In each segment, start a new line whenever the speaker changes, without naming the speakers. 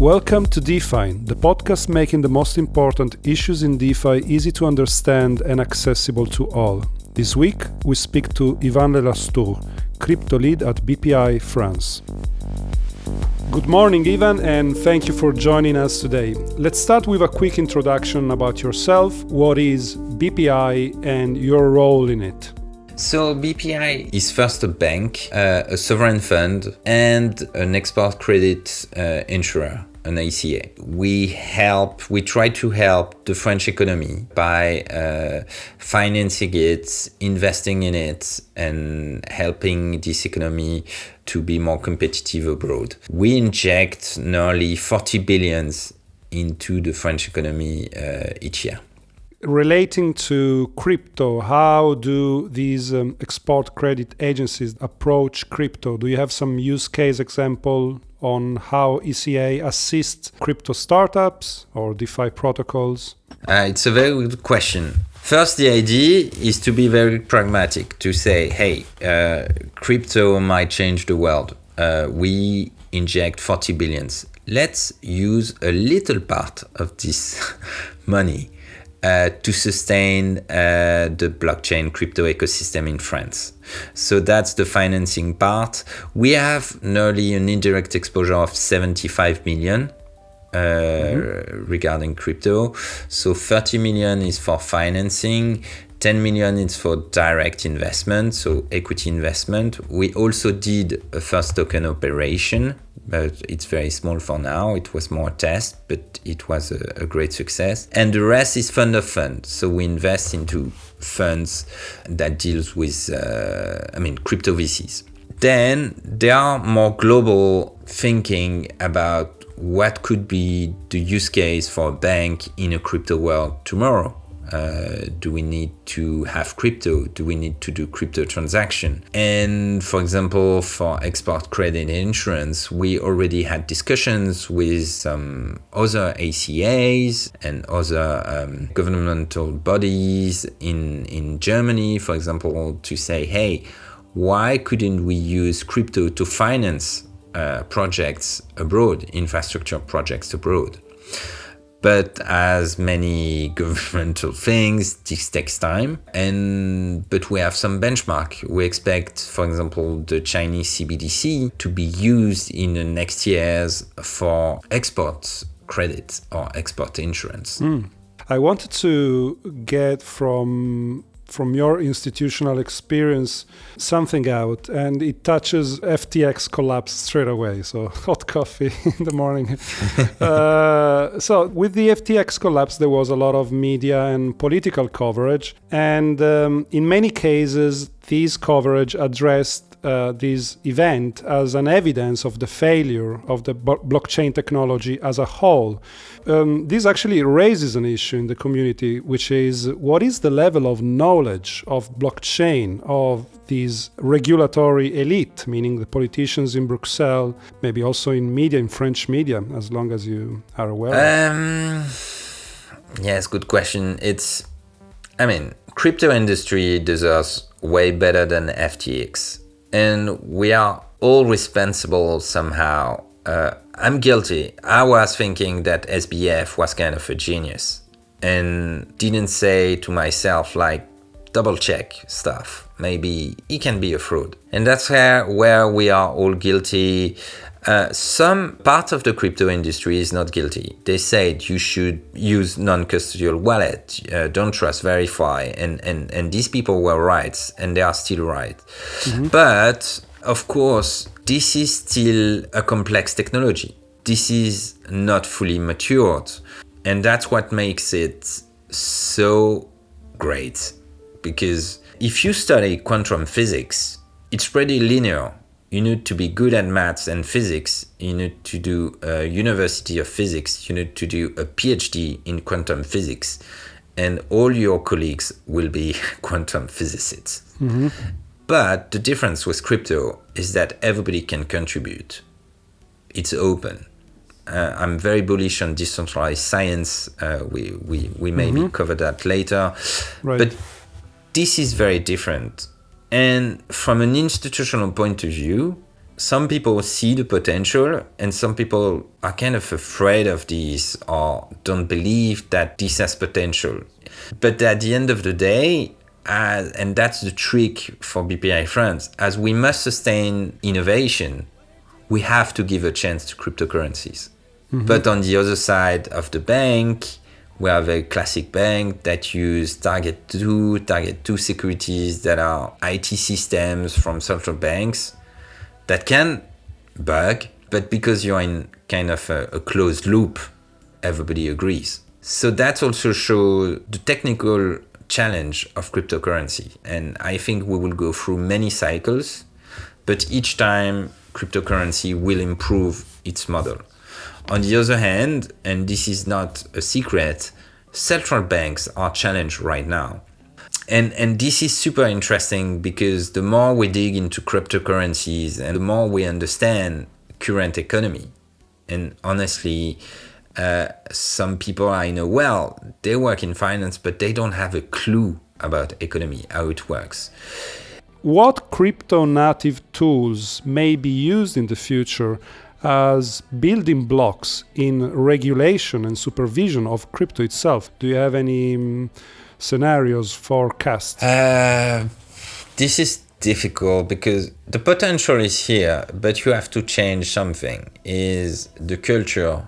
Welcome to DeFi, the podcast making the most important issues in DeFi easy to understand and accessible to all. This week, we speak to Ivan Lelastour, crypto lead at BPI France. Good morning, Ivan, and thank you for joining us today. Let's start with a quick introduction about yourself. What is BPI and your role in it?
So BPI is first a bank, uh, a sovereign fund, and an export credit uh, insurer an ECA. We help, we try to help the French economy by uh, financing it, investing in it, and helping this economy to be more competitive abroad. We inject nearly 40 billions into the French economy uh, each year
relating to crypto, how do these um, export credit agencies approach crypto? Do you have some use case example on how ECA assists crypto startups or DeFi protocols?
Uh, it's a very good question. First, the idea is to be very pragmatic, to say, hey, uh, crypto might change the world. Uh, we inject 40 billions. Let's use a little part of this money uh, to sustain uh, the blockchain crypto ecosystem in France. So that's the financing part. We have nearly an indirect exposure of 75 million. Uh, mm-hmm. regarding crypto. So 30 million is for financing, 10 million is for direct investment, so equity investment. We also did a first token operation but it's very small for now. It was more a test, but it was a, a, great success. And the rest is fund of funds. So we invest into funds that deals with, uh, I mean, crypto VCs. Then there are more global thinking about what could be the use case for a bank in a crypto world tomorrow. Uh, do we need to have crypto? Do we need to do crypto transaction? And for example, for export credit insurance, we already had discussions with some other ECAs and other um, governmental bodies in, in Germany, for example, to say, hey, why couldn't we use crypto to finance uh, projects abroad, infrastructure projects abroad? But as many governmental things, this takes time. And but we have some benchmark. We expect, for example, the Chinese CBDC to be used in the next years for export credit or export insurance.
Mm. I wanted to get from from your institutional experience something out and it touches ftx collapse straight away. So hot coffee in the morning. Uh, so with the ftx collapse there was a lot of media and political coverage and um, in many cases this coverage addressed uh, this event as an evidence of the failure of the blockchain technology as a whole. Um, this actually raises an issue in the community, which is what is the level of knowledge of blockchain of these regulatory elite, meaning the politicians in Brussels, maybe also in media, in French media, as long as you are aware. Um,
yes, good question. It's, I mean, crypto industry deserves way better than FTX and we are all responsible somehow. Uh, I'm guilty. I was thinking that SBF was kind of a genius and didn't say to myself, like, double check stuff. Maybe he can be a fraud. And that's where, where we are all guilty. Uh, some part of the crypto industry is not guilty. They said you should use non-custodial wallet, uh, don't trust, verify, and, and, and these people were right, and they are still right. Mm-hmm. But of course, this is still a complex technology. This is not fully matured, and that's what makes it so great. Because if you study quantum physics, it's pretty linear you need to be good at maths and physics. You need to do a University of Physics. You need to do a PhD in quantum physics. And all your colleagues will be quantum physicists. Mm-hmm. But the difference with crypto is that everybody can contribute. It's open. Uh, I'm very bullish on decentralized science. Uh, we, we, we maybe mm-hmm. cover that later. Right. But this is very different and from an institutional point of view, some people see the potential and some people are kind of afraid of this or don't believe that this has potential. But at the end of the day, as, and that's the trick for BPI France, as we must sustain innovation, we have to give a chance to cryptocurrencies. Mm-hmm. But on the other side of the bank, we have a classic bank that use target 2, target 2 securities that are IT systems from central banks that can bug, but because you're in kind of a, a closed loop, everybody agrees. So that also shows the technical challenge of cryptocurrency. And I think we will go through many cycles, but each time cryptocurrency will improve its model. On the other hand, and this is not a secret, central banks are challenged right now. And, and this is super interesting because the more we dig into cryptocurrencies and the more we understand current economy, and honestly, uh, some people I know well, they work in finance, but they don't have a clue about economy, how it works.
What crypto native tools may be used in the future as building blocks in regulation and supervision of crypto itself? Do you have any um, scenarios forecast?
Uh, this is difficult because the potential is here, but you have to change something. Is the culture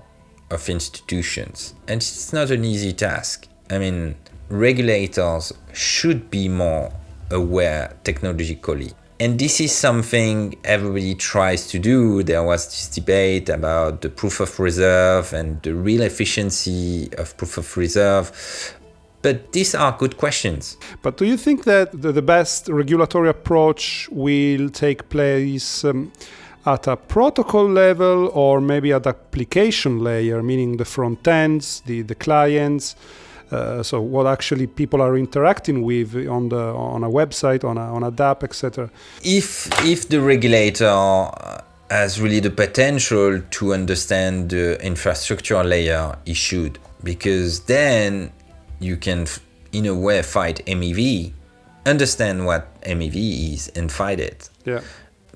of institutions. And it's not an easy task. I mean, regulators should be more aware technologically. And this is something everybody tries to do. There was this debate about the proof of reserve and the real efficiency of proof of reserve. But these are good questions.
But do you think that the, best regulatory approach will take place? Um, at a protocol level or maybe at application layer, meaning the front ends, the, the clients. Uh, so what actually people are interacting with on the on a website, on a on a DApp, etc.
If if the regulator has really the potential to understand the infrastructure layer, he should, because then you can, in a way, fight MEV, understand what MEV is, and fight it.
Yeah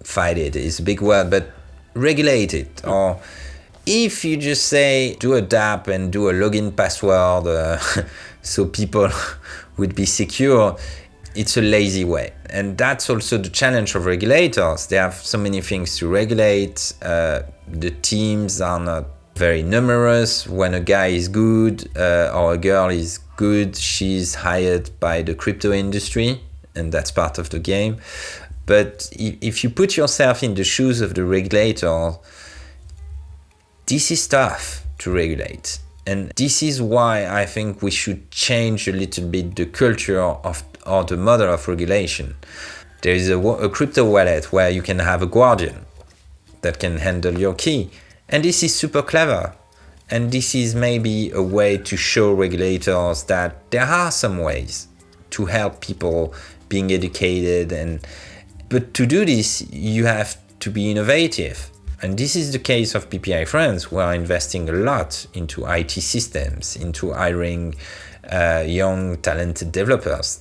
fight it is a big word, but regulate it. Or if you just say do a DApp and do a login password uh, so people would be secure, it's a lazy way. And that's also the challenge of regulators. They have so many things to regulate. Uh, the teams are not very numerous. When a guy is good uh, or a girl is good, she's hired by the crypto industry, and that's part of the game. But if you put yourself in the shoes of the regulator, this is tough to regulate. And this is why I think we should change a little bit the culture of or the model of regulation. There is a, a crypto wallet where you can have a guardian that can handle your key. And this is super clever. And this is maybe a way to show regulators that there are some ways to help people being educated and but to do this, you have to be innovative. And this is the case of BPI France. who are investing a lot into IT systems, into hiring uh, young, talented developers.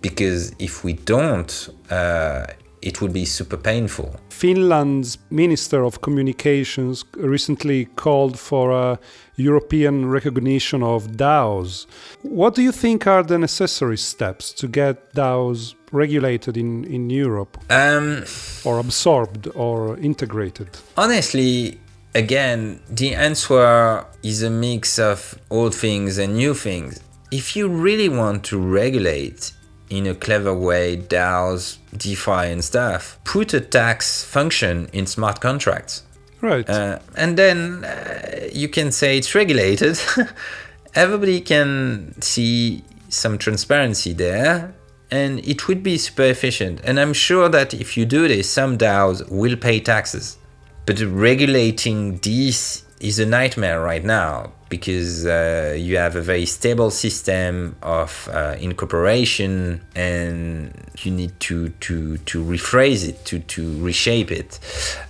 Because if we don't, uh, it would be super painful.
Finland's Minister of Communications recently called for a European recognition of DAOs. What do you think are the necessary steps to get DAOs regulated in, in Europe?
Um,
or absorbed or integrated?
Honestly, again, the answer is a mix of old things and new things. If you really want to regulate in a clever way DAOs, DeFi, and stuff. Put a tax function in smart contracts.
Right.
Uh, and then uh, you can say it's regulated. Everybody can see some transparency there and it would be super efficient. And I'm sure that if you do this, some DAOs will pay taxes. But regulating this is a nightmare right now because uh, you have a very stable system of uh, incorporation and you need to, to, to rephrase it, to, to reshape it.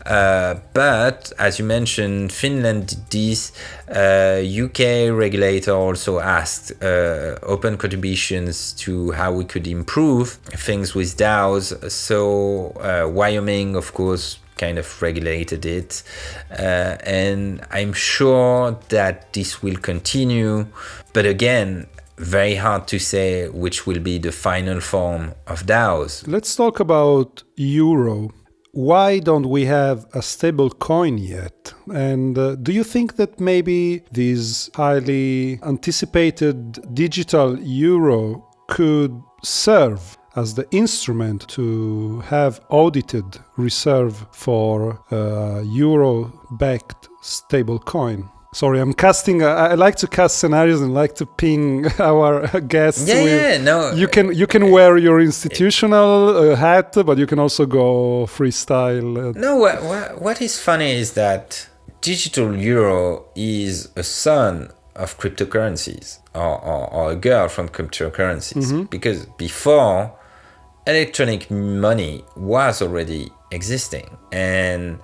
Uh, but as you mentioned, Finland did this. UK uh, regulator also asked uh, open contributions to how we could improve things with DAOs. So uh, Wyoming, of course, kind of regulated it. Uh, and I'm sure that this will continue. But again, very hard to say which will be the final form of DAOs.
Let's talk about euro. Why don't we have a stable coin yet? And uh, do you think that maybe this highly anticipated digital euro could serve as the instrument to have audited reserve for a euro backed stable coin? Sorry, I'm casting. I like to cast scenarios and like to ping our guests.
Yeah, with, yeah, no.
You can you can wear your institutional uh, hat, but you can also go freestyle.
No, what, what, what is funny is that digital euro is a son of cryptocurrencies or, or, or a girl from cryptocurrencies mm-hmm. because before electronic money was already existing and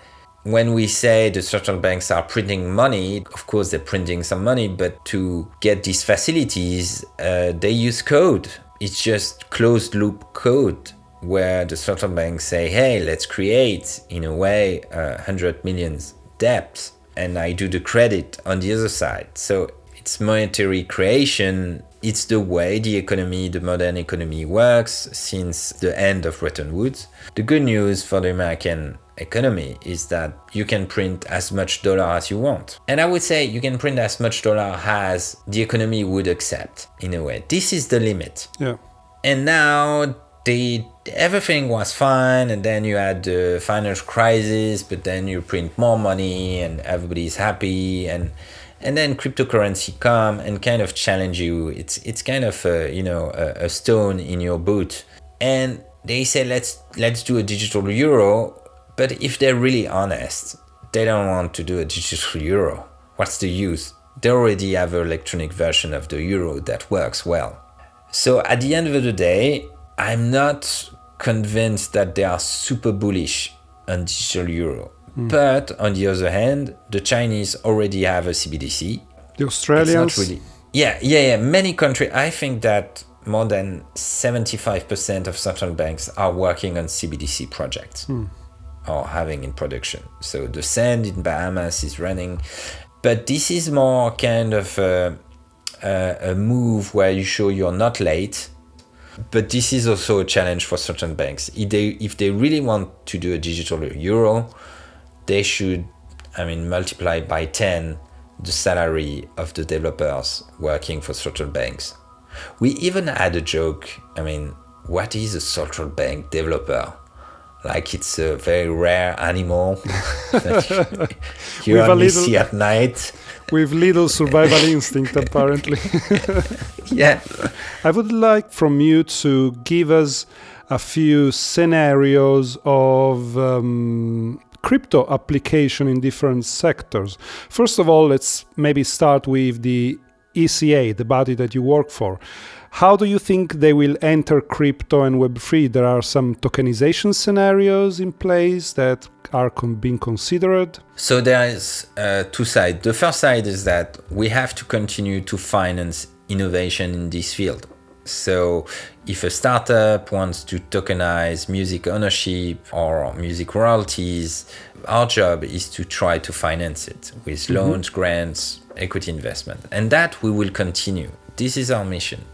when we say the central banks are printing money, of course they're printing some money, but to get these facilities, uh, they use code. It's just closed loop code where the central banks say, hey, let's create, in a way, uh, 100 millions debt, and I do the credit on the other side. So it's monetary creation. It's the way the economy, the modern economy works since the end of Bretton Woods. The good news for the American economy is that you can print as much dollar as you want. And I would say you can print as much dollar as the economy would accept in a way. This is the limit.
Yeah.
And now the everything was fine and then you had the financial crisis, but then you print more money and everybody's happy and and then cryptocurrency come and kind of challenge you. It's it's kind of a, you know a, a stone in your boot. And they say let's let's do a digital euro but if they're really honest, they don't want to do a digital euro. What's the use? They already have an electronic version of the euro that works well. So at the end of the day, I'm not convinced that they are super bullish on digital euro. Mm. But on the other hand, the Chinese already have a CBDC.
The Australians?
Really, yeah, yeah, yeah. Many countries. I think that more than 75% of central banks are working on CBDC projects. Mm or having in production. So the sand in Bahamas is running, but this is more kind of a, a, a move where you show you're not late. But this is also a challenge for certain banks. If they if they really want to do a digital euro, they should, I mean, multiply by ten the salary of the developers working for central banks. We even had a joke. I mean, what is a central bank developer? like it's a very rare animal that you, you only little, see at night.
With little survival instinct, apparently.
yeah.
I would like from you to give us a few scenarios of um, crypto application in different sectors. First of all, let's maybe start with the ECA, the body that you work for. How do you think they will enter crypto and Web3? There are some tokenization scenarios in place that are con- being considered.
So there is uh, two sides. The first side is that we have to continue to finance innovation in this field. So if a startup wants to tokenize music ownership or music royalties, our job is to try to finance it with mm-hmm. loans, grants, equity investment. And that we will continue. This is our mission.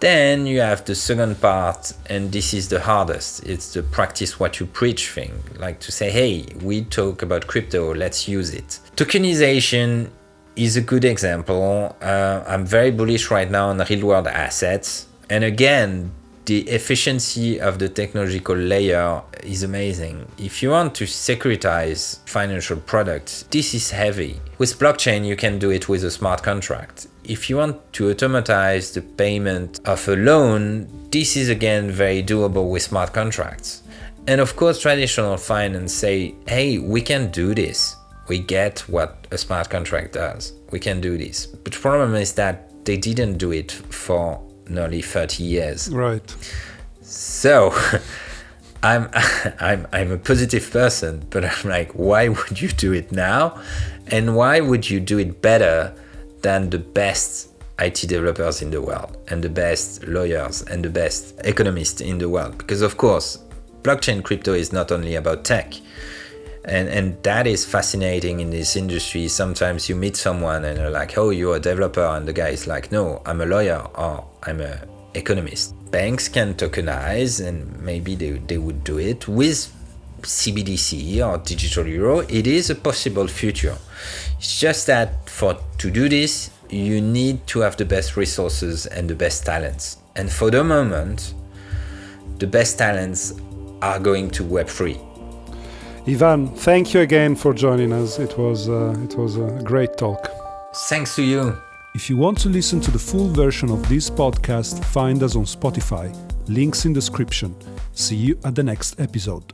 Then you have the second part, and this is the hardest. It's the practice what you preach thing. Like to say, hey, we talk about crypto, let's use it. Tokenization is a good example. Uh, I'm very bullish right now on real world assets. And again, the efficiency of the technological layer is amazing. If you want to securitize financial products, this is heavy. With blockchain, you can do it with a smart contract. If you want to automatize the payment of a loan, this is again very doable with smart contracts. And of course, traditional finance say, hey, we can do this. We get what a smart contract does. We can do this. But the problem is that they didn't do it for nearly 30 years.
Right.
So I'm I'm I'm a positive person, but I'm like, why would you do it now? And why would you do it better than the best IT developers in the world and the best lawyers and the best economists in the world? Because of course, blockchain crypto is not only about tech. And and that is fascinating in this industry. Sometimes you meet someone and you're like oh you're a developer and the guy is like no i'm a lawyer or i'm a economist. Banks can tokenize and maybe they, they would do it. With cbdc or digital euro it is a possible future. It's just that for to do this you need to have the best resources and the best talents. And for the moment the best talents are going to web3
Ivan, thank you again for joining us. It was uh, it was a great talk.
Thanks to you.
If you want to listen to the full version of this podcast, find us on Spotify. Links in description. See you at the next episode.